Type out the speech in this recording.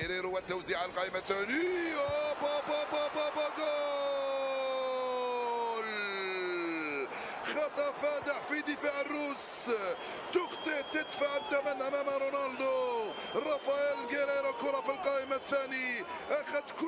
جيريرو والتوزيع على القائمة الثانية با با با با با جول. خطف فادح في دفاع الروس. تخطئ تدفع الثمن أمام رونالدو. رافائيل جيريرو كرة في القائم الثاني. أخذ كل